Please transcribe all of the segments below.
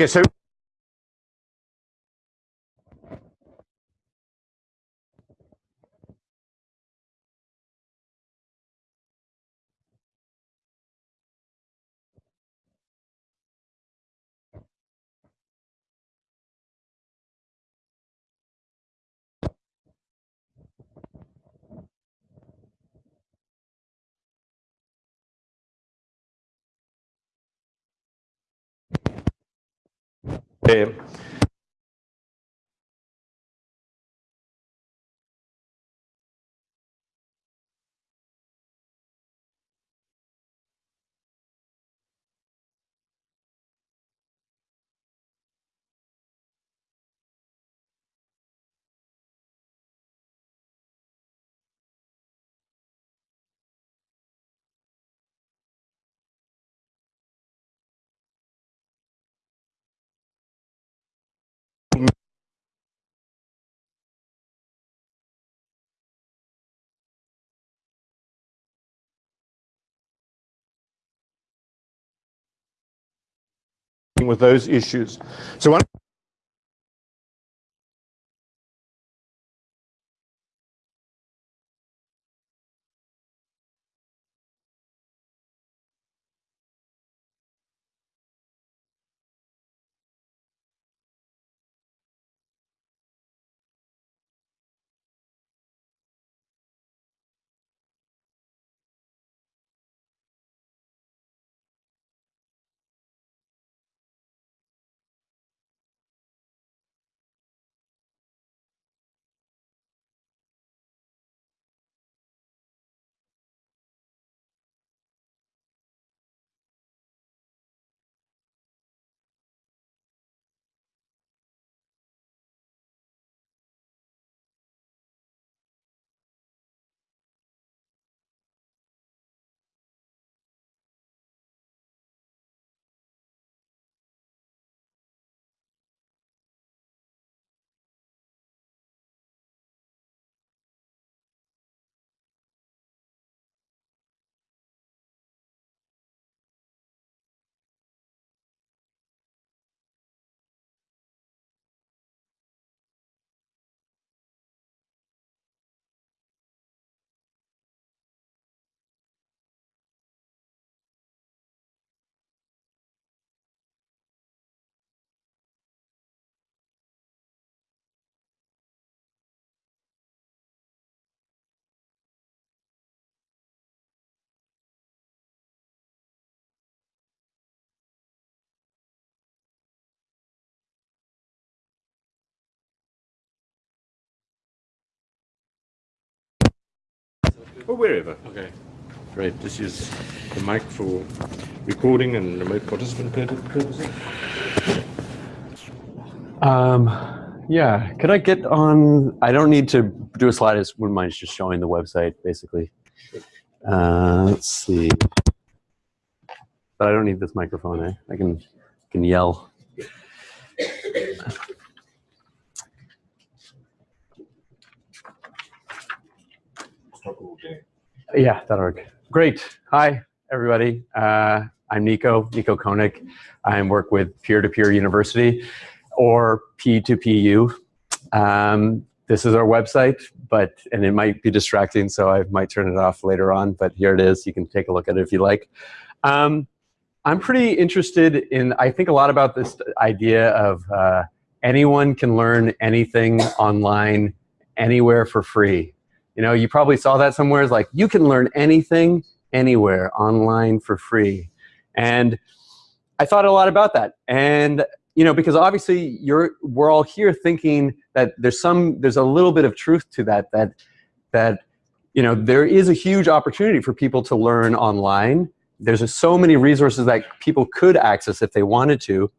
Okay, so eh, with those issues. So one or wherever. Okay, great. This is the mic for recording and remote participant purposes. Um, yeah, could I get on, I don't need to do a slide, I just wouldn't mind just showing the website, basically. Uh, let's see. But I don't need this microphone, eh? I can, can yell. Yeah, that'll work. Great. Hi, everybody. Uh, I'm Nico, Nico Koenig. I work with Peer-to-Peer University, or P2PU. Um, this is our website, but and it might be distracting, so I might turn it off later on. But here it is. You can take a look at it if you like. Um, I'm pretty interested in. I think a lot about this idea of uh, anyone can learn anything online, anywhere for free. You know, you probably saw that somewhere. It's like you can learn anything, anywhere, online for free. And I thought a lot about that. And you know, because obviously you're we're all here thinking that there's some there's a little bit of truth to that that that you know there is a huge opportunity for people to learn online. There's so many resources that people could access if they wanted to.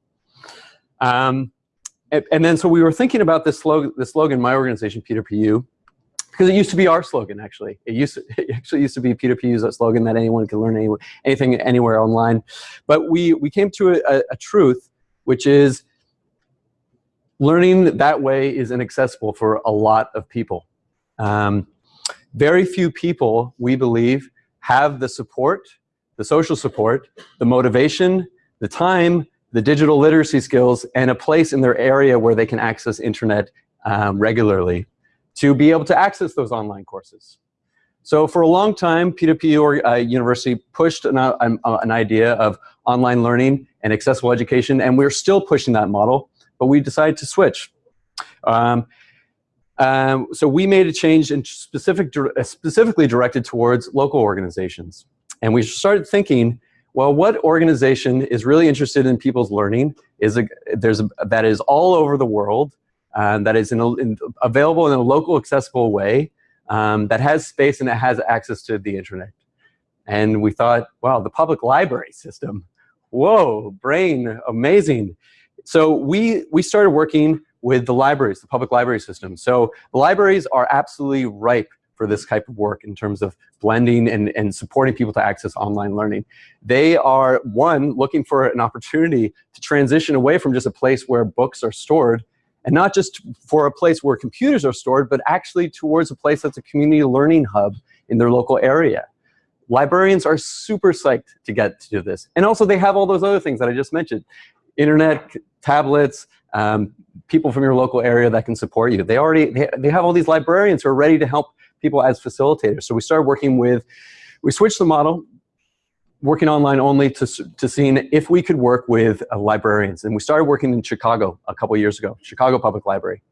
Um, and, and then so we were thinking about this slogan, this slogan, my organization, P2PU, because it used to be our slogan actually. It used to, it actually used to be P2Pu's slogan that anyone can learn any, anything anywhere online. But we, we came to a, a truth, which is learning that way is inaccessible for a lot of people. Um, very few people, we believe, have the support, the social support, the motivation, the time, the digital literacy skills, and a place in their area where they can access internet um, regularly to be able to access those online courses. So for a long time, P2P or, uh, University pushed an, uh, an idea of online learning and accessible education, and we're still pushing that model, but we decided to switch. Um, um, so we made a change in specific, uh, specifically directed towards local organizations. And we started thinking, well, what organization is really interested in people's learning, is a, there's a, that is all over the world, uh, that is in a, in, available in a local accessible way, um, that has space and that has access to the internet. And we thought, wow, the public library system, whoa, brain, amazing. So we, we started working with the libraries, the public library system. So libraries are absolutely ripe for this type of work in terms of blending and, and supporting people to access online learning. They are, one, looking for an opportunity to transition away from just a place where books are stored and not just for a place where computers are stored, but actually towards a place that's a community learning hub in their local area. Librarians are super psyched to get to do this. And also they have all those other things that I just mentioned. Internet, tablets, um, people from your local area that can support you. They already, they, they have all these librarians who are ready to help people as facilitators. So we started working with, we switched the model, working online only to, to seeing if we could work with uh, librarians. And we started working in Chicago a couple years ago, Chicago Public Library.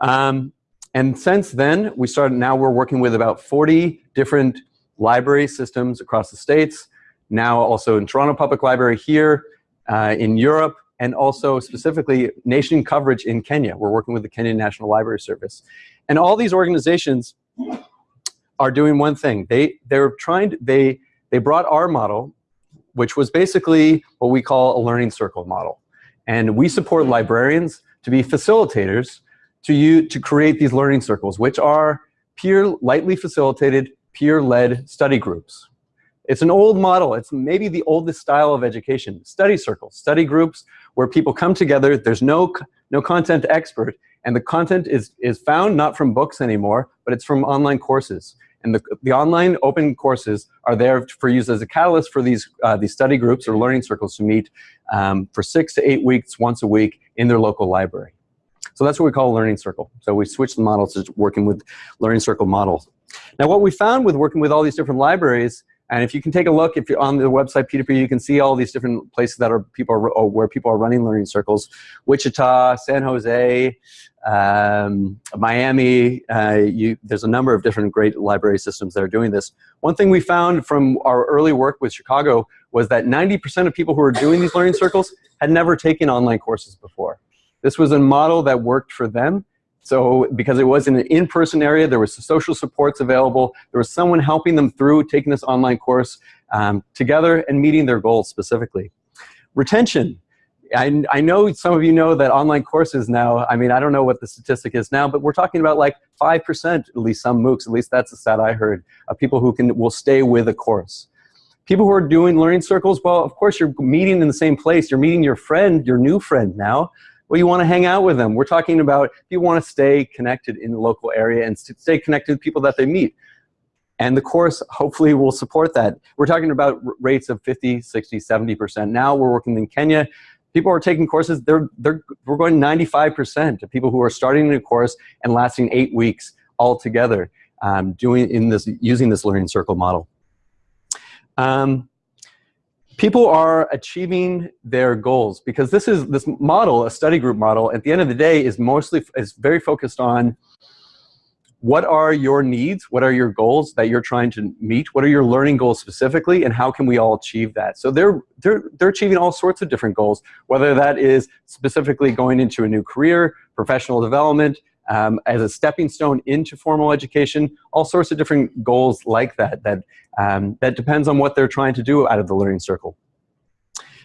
Um, and since then, we started, now we're working with about 40 different library systems across the States, now also in Toronto Public Library here, uh, in Europe, and also specifically nation coverage in Kenya. We're working with the Kenyan National Library Service. And all these organizations are doing one thing. They, they're trying to, they, they brought our model, which was basically what we call a learning circle model. And we support librarians to be facilitators to, you, to create these learning circles, which are peer, lightly facilitated, peer-led study groups. It's an old model. It's maybe the oldest style of education. Study circles, study groups where people come together. There's no, no content expert. And the content is, is found not from books anymore, but it's from online courses. And the, the online open courses are there for use as a catalyst for these, uh, these study groups or learning circles to meet um, for six to eight weeks, once a week in their local library. So that's what we call a learning circle. So we switched the model to working with learning circle models. Now what we found with working with all these different libraries and if you can take a look, if you're on the website P2P, you can see all these different places that are people are, where people are running learning circles. Wichita, San Jose, um, Miami. Uh, you, there's a number of different great library systems that are doing this. One thing we found from our early work with Chicago was that 90% of people who are doing these learning circles had never taken online courses before. This was a model that worked for them so because it was in an in-person area, there was social supports available. There was someone helping them through taking this online course um, together and meeting their goals specifically. Retention. I, I know some of you know that online courses now, I mean, I don't know what the statistic is now, but we're talking about like 5%, at least some MOOCs, at least that's the stat I heard, of people who can will stay with a course. People who are doing learning circles, well, of course you're meeting in the same place. You're meeting your friend, your new friend now. Well, you want to hang out with them. We're talking about you want to stay connected in the local area and stay connected with people that they meet. And the course hopefully will support that. We're talking about rates of 50, 60, 70%. Now we're working in Kenya. People are taking courses, they're, they're, we're going 95% of people who are starting a course and lasting eight weeks altogether um, doing in this, using this learning circle model. Um, people are achieving their goals because this is this model, a study group model, at the end of the day is mostly is very focused on what are your needs, what are your goals that you're trying to meet, what are your learning goals specifically, and how can we all achieve that? So they're, they're, they're achieving all sorts of different goals, whether that is specifically going into a new career, professional development, um, as a stepping stone into formal education, all sorts of different goals like that, that, um, that depends on what they're trying to do out of the learning circle.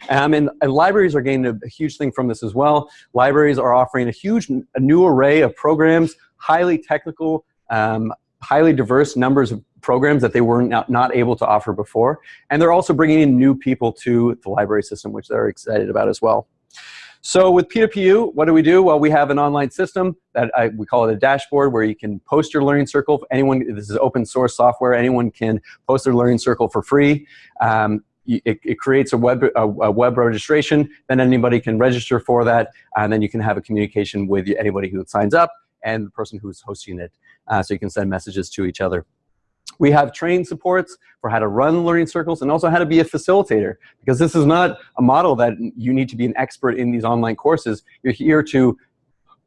Um, and, and, libraries are gaining a, a, huge thing from this as well. Libraries are offering a huge, a new array of programs, highly technical, um, highly diverse numbers of programs that they were not, not able to offer before. And they're also bringing in new people to the library system, which they're excited about as well. So with P2PU, what do we do? Well, we have an online system that I, we call it a dashboard where you can post your learning circle. Anyone, this is open source software. Anyone can post their learning circle for free. Um, it, it creates a web, a, a web registration, then anybody can register for that, and then you can have a communication with anybody who signs up and the person who's hosting it. Uh, so you can send messages to each other. We have trained supports for how to run learning circles and also how to be a facilitator because this is not a model that you need to be an expert in these online courses. You're here to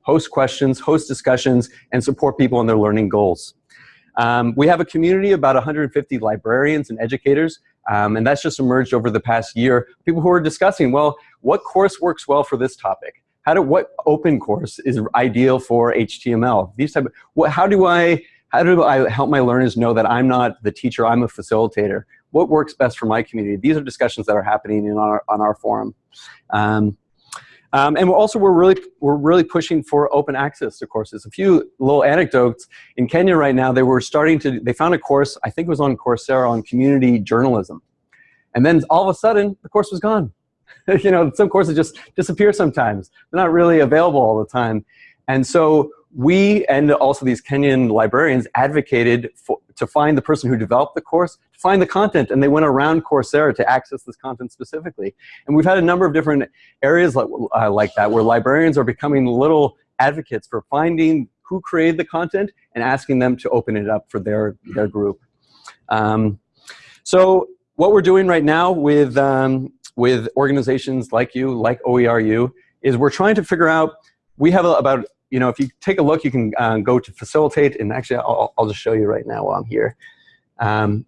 host questions, host discussions, and support people in their learning goals. Um, we have a community of about 150 librarians and educators, um, and that's just emerged over the past year. People who are discussing, well, what course works well for this topic? How do, what open course is ideal for HTML? These type of, what, how do I how do I help my learners know that I'm not the teacher, I'm a facilitator? What works best for my community? These are discussions that are happening in our, on our forum. Um, um, and we're also we're really we're really pushing for open access to courses. A few little anecdotes in Kenya right now. They were starting to they found a course I think it was on Coursera on community journalism, and then all of a sudden the course was gone. you know, some courses just disappear sometimes. They're not really available all the time, and so we and also these Kenyan librarians advocated for, to find the person who developed the course, to find the content, and they went around Coursera to access this content specifically. And we've had a number of different areas like, uh, like that where librarians are becoming little advocates for finding who created the content and asking them to open it up for their, their group. Um, so what we're doing right now with, um, with organizations like you, like OERU, is we're trying to figure out, we have about you know, if you take a look, you can uh, go to facilitate, and actually, I'll, I'll, just show you right now while I'm here. Um,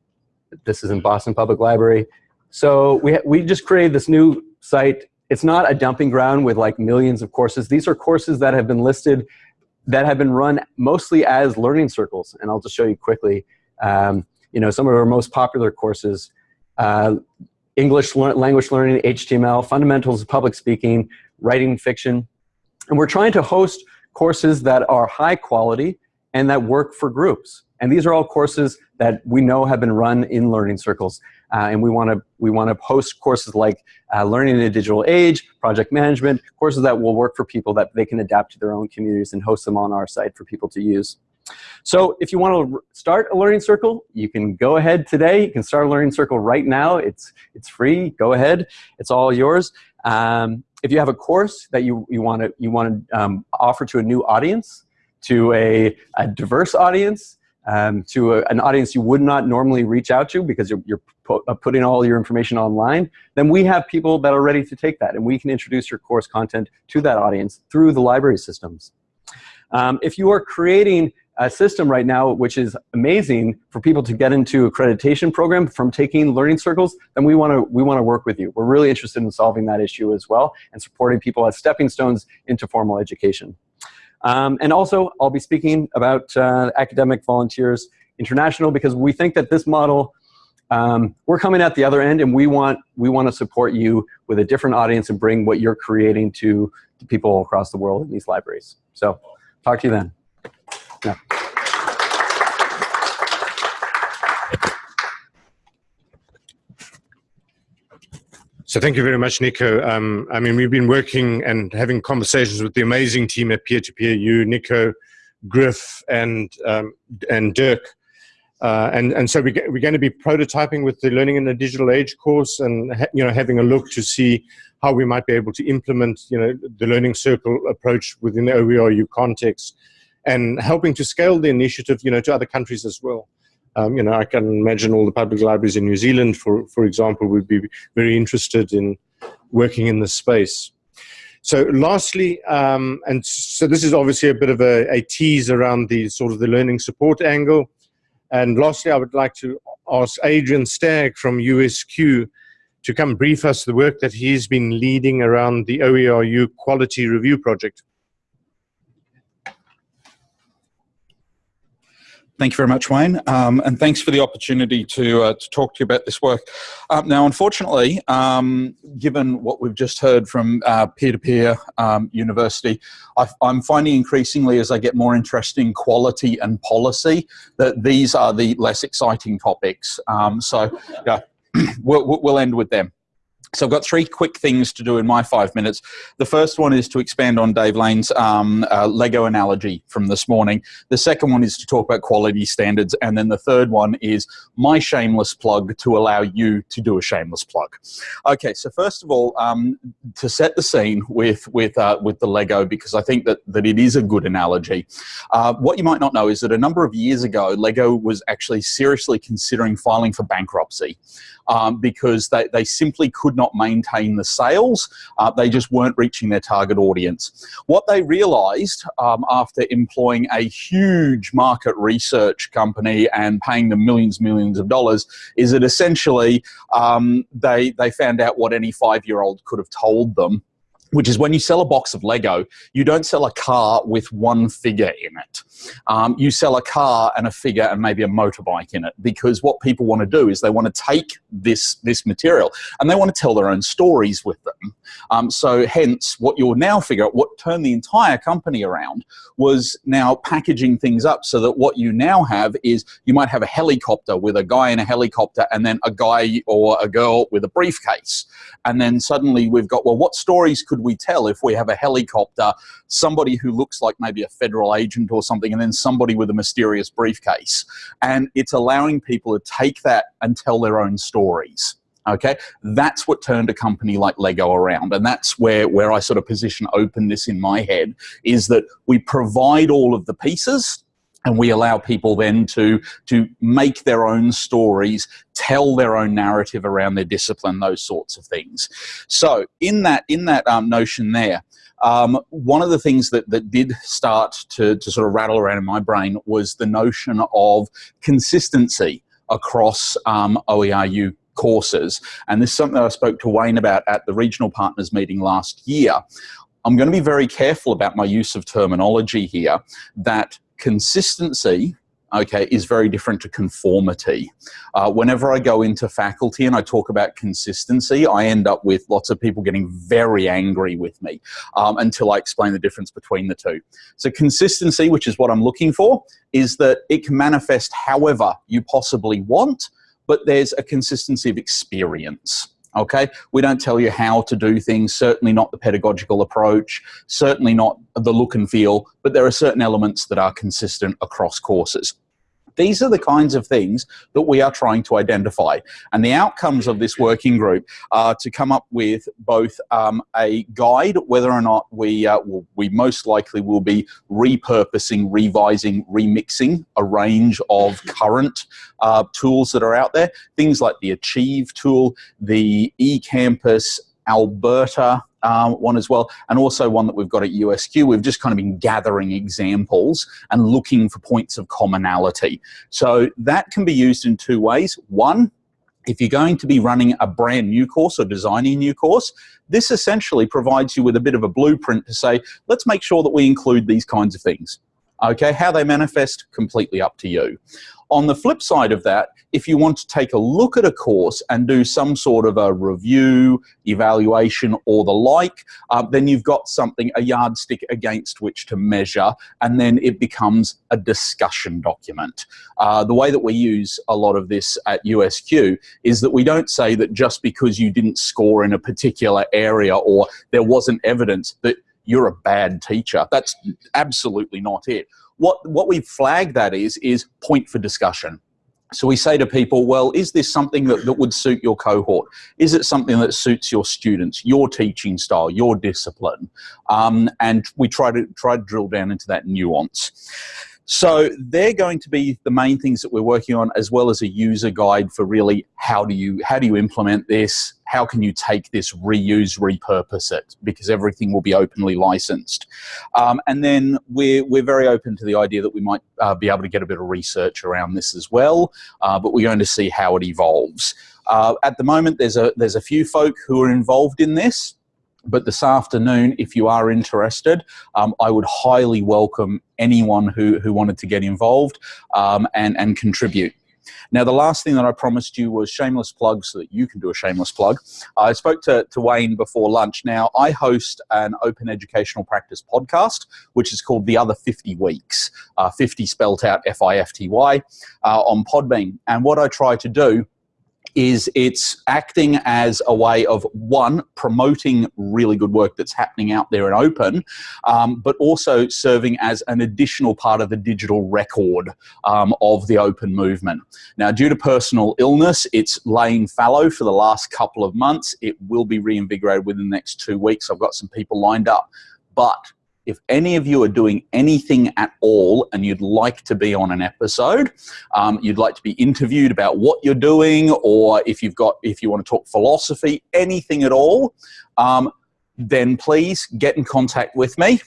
this is in Boston Public Library. So we, we just created this new site. It's not a dumping ground with like millions of courses. These are courses that have been listed that have been run mostly as learning circles. And I'll just show you quickly. Um, you know, some of our most popular courses, uh, English language learning, HTML, fundamentals of public speaking, writing fiction. And we're trying to host courses that are high quality and that work for groups. And these are all courses that we know have been run in learning circles. Uh, and we want to we want to host courses like uh, learning in a digital age, project management, courses that will work for people that they can adapt to their own communities and host them on our site for people to use. So if you want to start a learning circle, you can go ahead today. You can start a learning circle right now. It's it's free. Go ahead. It's all yours. Um, if you have a course that you, you want to you want to um, offer to a new audience, to a, a diverse audience, um, to a, an audience you would not normally reach out to because you're, you're pu uh, putting all your information online, then we have people that are ready to take that, and we can introduce your course content to that audience through the library systems. Um, if you are creating a system right now which is amazing for people to get into accreditation program from taking learning circles, then we want to we want to work with you. We're really interested in solving that issue as well and supporting people as stepping stones into formal education. Um, and also, I'll be speaking about uh, Academic Volunteers International because we think that this model, um, we're coming at the other end and we want, we want to support you with a different audience and bring what you're creating to, to people across the world in these libraries. So, talk to you then. Yeah. So thank you very much, Nico. Um, I mean, we've been working and having conversations with the amazing team at Peer to Peer, you, Nico, Griff, and um, and Dirk. Uh, and and so we get, we're going to be prototyping with the Learning in a Digital Age course, and you know having a look to see how we might be able to implement you know the learning circle approach within the OERU context and helping to scale the initiative, you know, to other countries as well. Um, you know, I can imagine all the public libraries in New Zealand, for, for example, would be very interested in working in this space. So lastly, um, and so this is obviously a bit of a, a, tease around the sort of the learning support angle. And lastly, I would like to ask Adrian Stagg from USQ to come brief us the work that he's been leading around the OERU quality review project. Thank you very much, Wayne, um, and thanks for the opportunity to, uh, to talk to you about this work. Um, now, unfortunately, um, given what we've just heard from uh, peer-to-peer -peer, um, university, i am finding increasingly as I get more interested in quality and policy that these are the less exciting topics. Um, so, yeah, we'll, we'll end with them. So I've got three quick things to do in my five minutes. The first one is to expand on Dave Lane's um, uh, Lego analogy from this morning. The second one is to talk about quality standards. And then the third one is my shameless plug to allow you to do a shameless plug. Okay, so first of all, um, to set the scene with, with, uh, with the Lego, because I think that, that it is a good analogy. Uh, what you might not know is that a number of years ago, Lego was actually seriously considering filing for bankruptcy um, because they, they simply could not maintain the sales. Uh, they just weren't reaching their target audience. What they realized um, after employing a huge market research company and paying them millions, millions of dollars is that essentially um, they, they found out what any five-year-old could have told them which is when you sell a box of Lego, you don't sell a car with one figure in it. Um, you sell a car and a figure and maybe a motorbike in it because what people want to do is they want to take this, this material and they want to tell their own stories with them. Um, so hence what you'll now figure out, what turned the entire company around was now packaging things up so that what you now have is you might have a helicopter with a guy in a helicopter and then a guy or a girl with a briefcase. And then suddenly we've got, well, what stories could we tell if we have a helicopter, somebody who looks like maybe a federal agent or something, and then somebody with a mysterious briefcase. And it's allowing people to take that and tell their own stories. Okay, that's what turned a company like Lego around. And that's where, where I sort of position openness in my head is that we provide all of the pieces and we allow people then to to make their own stories tell their own narrative around their discipline those sorts of things so in that in that um, notion there um, one of the things that, that did start to, to sort of rattle around in my brain was the notion of consistency across um, OERU courses. And this is something that I spoke to Wayne about at the regional partners meeting last year. I'm going to be very careful about my use of terminology here that consistency okay, is very different to conformity. Uh, whenever I go into faculty and I talk about consistency, I end up with lots of people getting very angry with me um, until I explain the difference between the two. So consistency, which is what I'm looking for, is that it can manifest however you possibly want, but there's a consistency of experience okay? We don't tell you how to do things, certainly not the pedagogical approach, certainly not the look and feel, but there are certain elements that are consistent across courses. These are the kinds of things that we are trying to identify. And the outcomes of this working group are to come up with both um, a guide, whether or not we, uh, will, we most likely will be repurposing, revising, remixing a range of current uh, tools that are out there. Things like the Achieve tool, the eCampus, Alberta um, one as well, and also one that we've got at USQ. We've just kind of been gathering examples and looking for points of commonality. So that can be used in two ways. One, if you're going to be running a brand new course or designing a new course, this essentially provides you with a bit of a blueprint to say, let's make sure that we include these kinds of things. Okay, how they manifest, completely up to you. On the flip side of that, if you want to take a look at a course and do some sort of a review, evaluation, or the like, uh, then you've got something, a yardstick against which to measure, and then it becomes a discussion document. Uh, the way that we use a lot of this at USQ is that we don't say that just because you didn't score in a particular area or there wasn't evidence that you're a bad teacher. That's absolutely not it. What, what we flag that is, is point for discussion. So we say to people, well, is this something that, that would suit your cohort? Is it something that suits your students, your teaching style, your discipline? Um, and we try to, try to drill down into that nuance. So they're going to be the main things that we're working on as well as a user guide for really how do you, how do you implement this? How can you take this, reuse, repurpose it? Because everything will be openly licensed. Um, and then we're, we're very open to the idea that we might uh, be able to get a bit of research around this as well, uh, but we're going to see how it evolves. Uh, at the moment, there's a, there's a few folk who are involved in this. But this afternoon, if you are interested, um, I would highly welcome anyone who, who wanted to get involved um, and, and contribute. Now, the last thing that I promised you was shameless plug so that you can do a shameless plug. I spoke to, to Wayne before lunch. Now, I host an open educational practice podcast, which is called The Other 50 Weeks, uh, 50 spelt out F-I-F-T-Y, uh, on Podbean. And what I try to do is it's acting as a way of one promoting really good work that's happening out there in open um, but also serving as an additional part of the digital record um, of the open movement. Now due to personal illness it's laying fallow for the last couple of months. It will be reinvigorated within the next two weeks. I've got some people lined up. But if any of you are doing anything at all and you'd like to be on an episode, um, you'd like to be interviewed about what you're doing, or if you've got, if you want to talk philosophy, anything at all, um, then please get in contact with me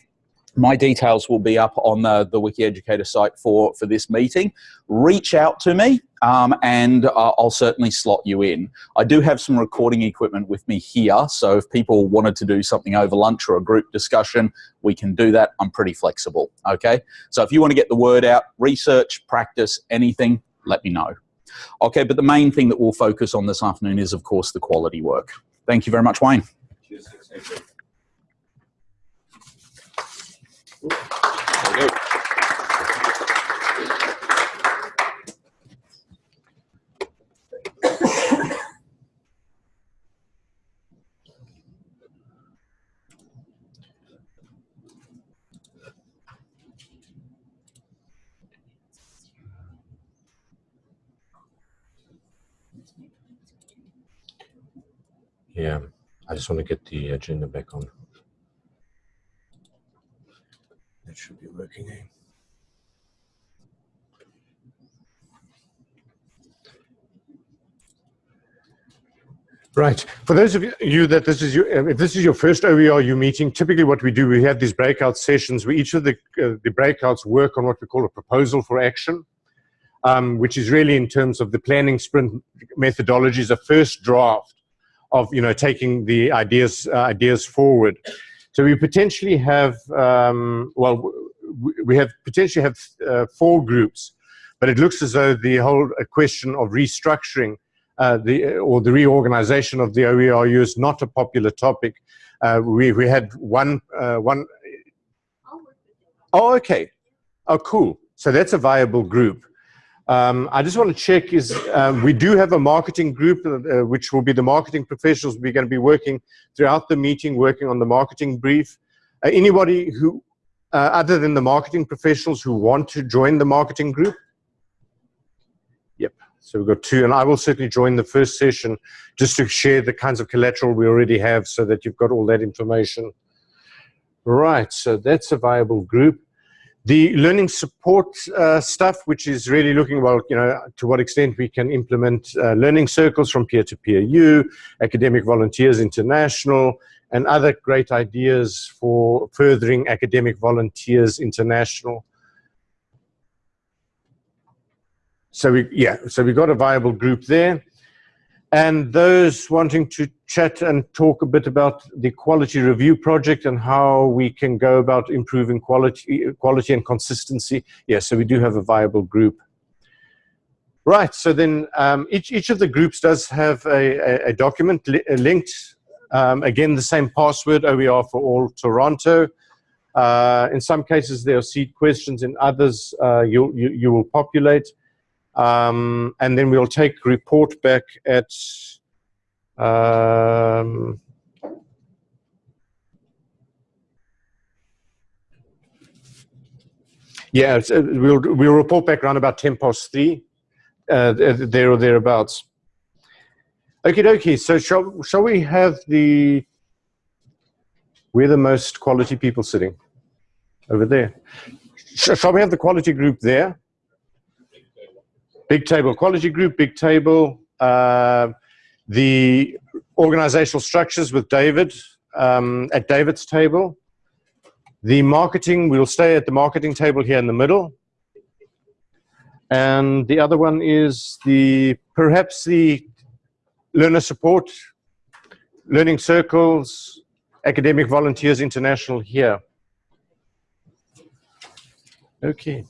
my details will be up on the, the Wiki Educator site for, for this meeting. Reach out to me um, and uh, I'll certainly slot you in. I do have some recording equipment with me here, so if people wanted to do something over lunch or a group discussion, we can do that. I'm pretty flexible, okay? So if you want to get the word out, research, practice, anything, let me know. Okay, but the main thing that we'll focus on this afternoon is, of course, the quality work. Thank you very much, Wayne. Yeah, I just want to get the agenda back on. That should be working. eh? Right. For those of you that this is your, if this is your first OERU meeting, typically what we do, we have these breakout sessions where each of the, uh, the breakouts work on what we call a proposal for action, um, which is really in terms of the planning sprint methodologies, a first draft of, you know, taking the ideas, uh, ideas forward. So we potentially have, um, well, we have potentially have uh, four groups, but it looks as though the whole uh, question of restructuring uh, the or the reorganization of the OERU is not a popular topic. Uh, we we had one uh, one. Oh, okay. Oh, cool. So that's a viable group. Um, I just want to check is um, we do have a marketing group, uh, which will be the marketing professionals. We're going to be working throughout the meeting, working on the marketing brief. Uh, anybody who, uh, other than the marketing professionals who want to join the marketing group? Yep. So we've got two, and I will certainly join the first session just to share the kinds of collateral we already have so that you've got all that information. Right, so that's a viable group. The learning support uh, stuff, which is really looking about, you know, to what extent we can implement uh, learning circles from peer-to-peer U, Academic Volunteers International, and other great ideas for furthering Academic Volunteers International. So we, yeah, so we got a viable group there. And those wanting to chat and talk a bit about the quality review project and how we can go about improving quality, quality and consistency. Yeah, so we do have a viable group. Right, so then um, each, each of the groups does have a, a, a document li linked. Um, again, the same password, OER for all Toronto. Uh, in some cases, there are seed questions. In others, uh, you, you, you will populate. Um, and then we'll take report back at um, yeah, uh, we'll we'll report back around about ten past three, uh, there or thereabouts. Okay, dokie. So shall shall we have the where the most quality people sitting over there? Shall we have the quality group there? Big table quality group, big table. Uh, the organizational structures with David um, at David's table. The marketing, we'll stay at the marketing table here in the middle. And the other one is the perhaps the learner support, learning circles, academic volunteers international here. Okay.